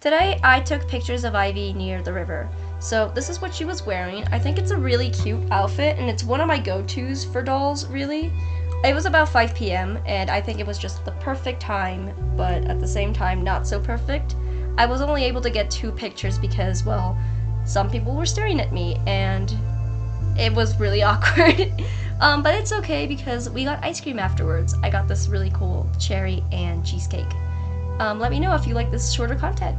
Today, I took pictures of Ivy near the river. So this is what she was wearing. I think it's a really cute outfit, and it's one of my go-tos for dolls, really. It was about 5 p.m., and I think it was just the perfect time, but at the same time, not so perfect. I was only able to get two pictures because, well, some people were staring at me, and it was really awkward. um, but it's okay because we got ice cream afterwards. I got this really cool cherry and cheesecake. Um, let me know if you like this shorter content.